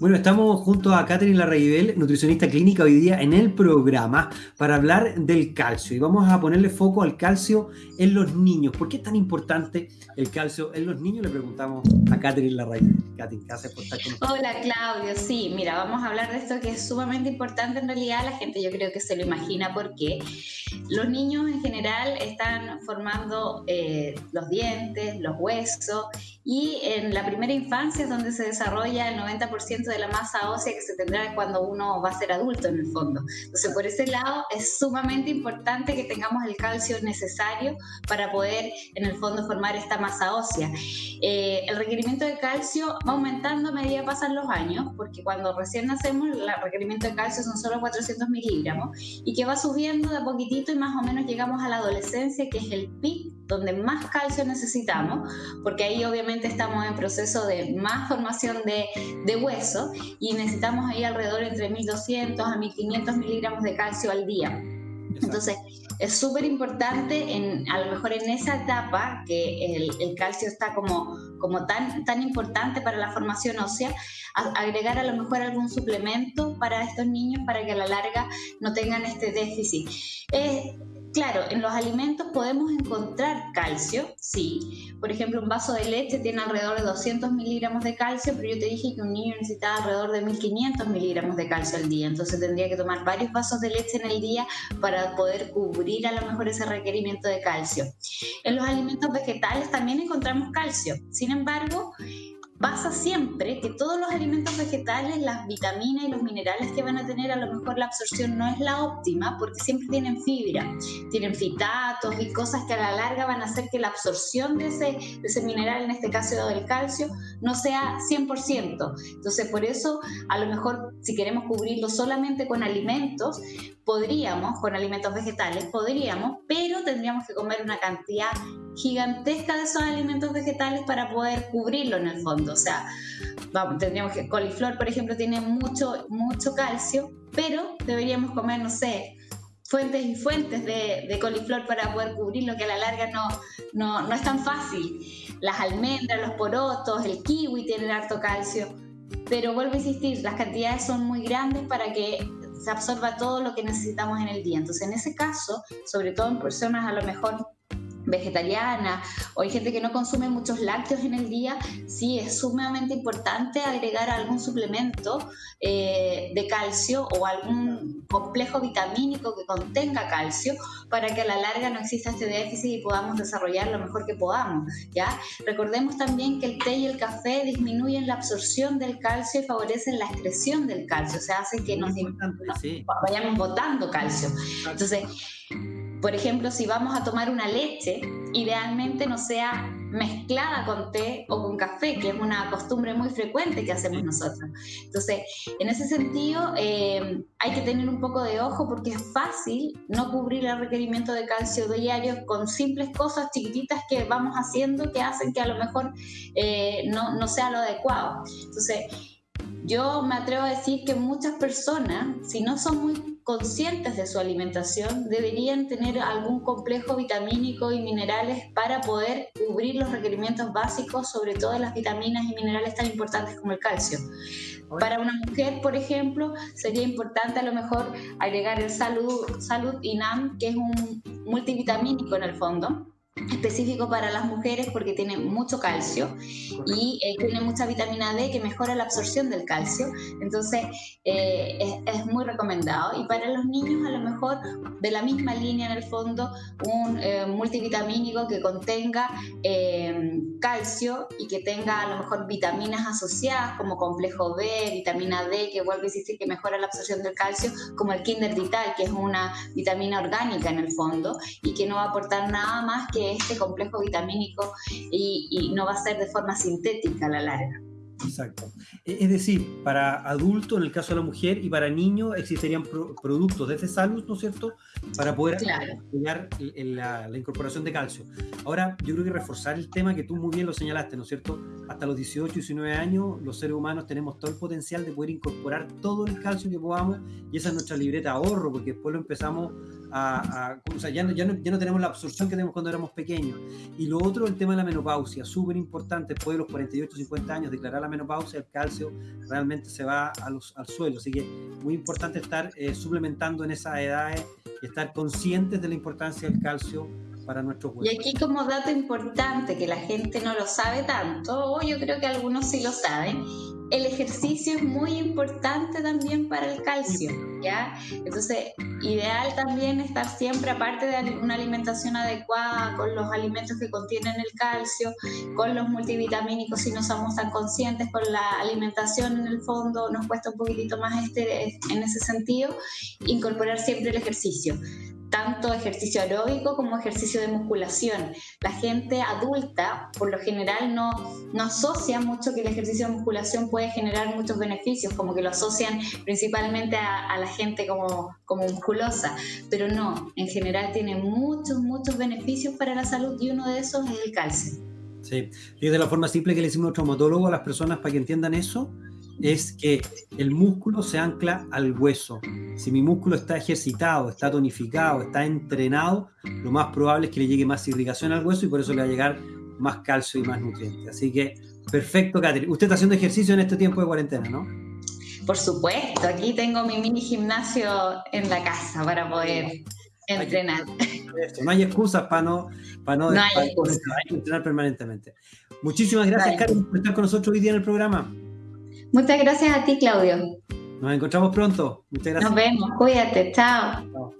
Bueno, estamos junto a Catherine Larraibel, nutricionista clínica hoy día en el programa para hablar del calcio y vamos a ponerle foco al calcio en los niños. ¿Por qué es tan importante el calcio en los niños? Le preguntamos a Catherine Larraibel. Catherine, gracias por estar con nosotros. Hola Claudio, sí, mira, vamos a hablar de esto que es sumamente importante en realidad. La gente yo creo que se lo imagina porque los niños en general están formando eh, los dientes, los huesos y en la primera infancia es donde se desarrolla el 90% de la masa ósea que se tendrá cuando uno va a ser adulto en el fondo. Entonces, por ese lado es sumamente importante que tengamos el calcio necesario para poder en el fondo formar esta masa ósea. Eh, el requerimiento de calcio va aumentando a medida que pasan los años, porque cuando recién nacemos el requerimiento de calcio son solo 400 miligramos y que va subiendo de poquitito y más o menos llegamos a la adolescencia, que es el pic donde más calcio necesitamos, porque ahí obviamente estamos en proceso de más formación de, de hueso y necesitamos ahí alrededor entre 1200 a 1500 miligramos de calcio al día. Entonces, es súper importante, en, a lo mejor en esa etapa, que el, calcio está como, como tan, tan importante para la formación ósea, agregar a lo mejor algún suplemento para estos niños para que a la larga no tengan este déficit. Claro, en los alimentos podemos encontrar calcio, sí. Por ejemplo, un vaso de leche tiene alrededor de 200 miligramos de calcio, pero yo te dije que un niño necesitaba alrededor de 1500 miligramos de calcio al día. Entonces tendría que tomar varios vasos de leche en el día para poder cubrir a lo mejor ese requerimiento de calcio. En los alimentos vegetales también encontramos calcio. Sin embargo, pasa siempre que todos los alimentos vegetales, las vitaminas y los minerales que van a tener, a lo mejor la absorción no es la óptima porque siempre tienen fibra, tienen fitatos y cosas que a la larga van a hacer que la absorción de ese, mineral, en este caso del calcio, no sea 100%. Entonces, por eso, a lo mejor, si queremos cubrirlo solamente con alimentos, podríamos, con alimentos vegetales, podríamos, pero tendríamos que comer una cantidad gigantesca de esos alimentos vegetales para poder cubrirlo en el fondo. O sea, vamos, tendríamos que, coliflor, por ejemplo, tiene mucho, mucho calcio, pero deberíamos comer, no sé, fuentes y fuentes de, coliflor para poder cubrirlo, que a la larga no, no, no es tan fácil. Las almendras, los porotos, el kiwi tienen harto calcio, pero vuelvo a insistir, las cantidades son muy grandes para que se absorba todo lo que necesitamos en el día. Entonces, en ese caso, sobre todo en personas a lo mejor vegetariana o hay gente que no consume muchos lácteos en el día, sí es sumamente importante agregar algún suplemento eh, de calcio o algún complejo vitamínico que contenga calcio para que a la larga no exista este déficit y podamos desarrollar lo mejor que podamos. ¿ya? Recordemos también que el té y el café disminuyen la absorción del calcio y favorecen la excreción del calcio, o sea, hacen que nos, vayamos botando calcio. Entonces, por ejemplo, si vamos a tomar una leche, idealmente no sea mezclada con té o con café, que es una costumbre muy frecuente que hacemos nosotros. Entonces, en ese sentido, eh, hay que tener un poco de ojo porque es fácil no cubrir el requerimiento de calcio diario con simples cosas chiquititas que vamos haciendo que hacen que a lo mejor eh, no, no sea lo adecuado. Entonces, yo me atrevo a decir que muchas personas, si no son muy conscientes de su alimentación, deberían tener algún complejo vitamínico y minerales para poder cubrir los requerimientos básicos, sobre todo las vitaminas y minerales tan importantes como el calcio. Para una mujer, por ejemplo, sería importante a lo mejor agregar el Salud, Salud INAM, que es un multivitamínico en el fondo específico para las mujeres porque tiene mucho calcio y eh, tiene mucha vitamina D que mejora la absorción del calcio. Entonces eh, es, muy recomendado. Y para los niños a lo mejor de la misma línea en el fondo un eh, multivitamínico que contenga calcio y que tenga a lo mejor vitaminas asociadas como complejo B, vitamina D que vuelve a insistir que mejora la absorción del calcio, como el Kinder Vital que es una vitamina orgánica en el fondo y que no va a aportar nada más que este complejo vitamínico y, no va a ser de forma sintética a la larga. Exacto. E, es decir, para adultos, en el caso de la mujer, y para niños existirían productos desde salud, ¿no es cierto?, para poder apoyar la, la, incorporación de calcio. Ahora, yo creo que reforzar el tema que tú muy bien lo señalaste, ¿no es cierto? Hasta los 18, 19 años, los seres humanos tenemos todo el potencial de poder incorporar todo el calcio que podamos, y esa es nuestra libreta ahorro, porque después lo empezamos a, o sea, ya no, ya, no, ya no tenemos la absorción que tenemos cuando éramos pequeños. Y lo otro, el tema de la menopausia, súper importante, después de los 48, 50 años, declarar la menopausia, el calcio realmente se va a los, al suelo. Así que muy importante estar eh, suplementando en esas edades y estar conscientes de la importancia del calcio para nuestros huesos. Y aquí como dato importante que la gente no lo sabe tanto, o yo creo que algunos sí lo saben, el ejercicio es muy importante también para el calcio, ¿ya? Entonces, ideal también estar siempre, aparte de una alimentación adecuada, con los alimentos que contienen el calcio, con los multivitamínicos, si no somos tan conscientes, con la alimentación en el fondo, nos cuesta un poquitito más este, en ese sentido, incorporar siempre el ejercicio tanto ejercicio aeróbico como ejercicio de musculación. La gente adulta, por lo general, no, no asocia mucho que el ejercicio de musculación puede generar muchos beneficios, como que lo asocian principalmente a, la gente como, como musculosa, pero no, en general tiene muchos, muchos beneficios para la salud y uno de esos es el calcio. Sí, y de la forma simple que le decimos a traumatólogo a las personas para que entiendan eso, es que el músculo se ancla al hueso. Si mi músculo está ejercitado, está tonificado, está entrenado, lo más probable es que le llegue más irrigación al hueso y por eso le va a llegar más calcio y más nutrientes. Así que, perfecto, Catherine. Usted está haciendo ejercicio en este tiempo de cuarentena, ¿no? Por supuesto, aquí tengo mi mini gimnasio en la casa para poder entrenar. No hay excusas para no, para no, entrenar permanentemente. Muchísimas gracias, Catherine, por estar con nosotros hoy día en el programa. Muchas gracias a ti, Claudio. Nos encontramos pronto. Muchas gracias. Nos vemos. Cuídate. Chao. Chao.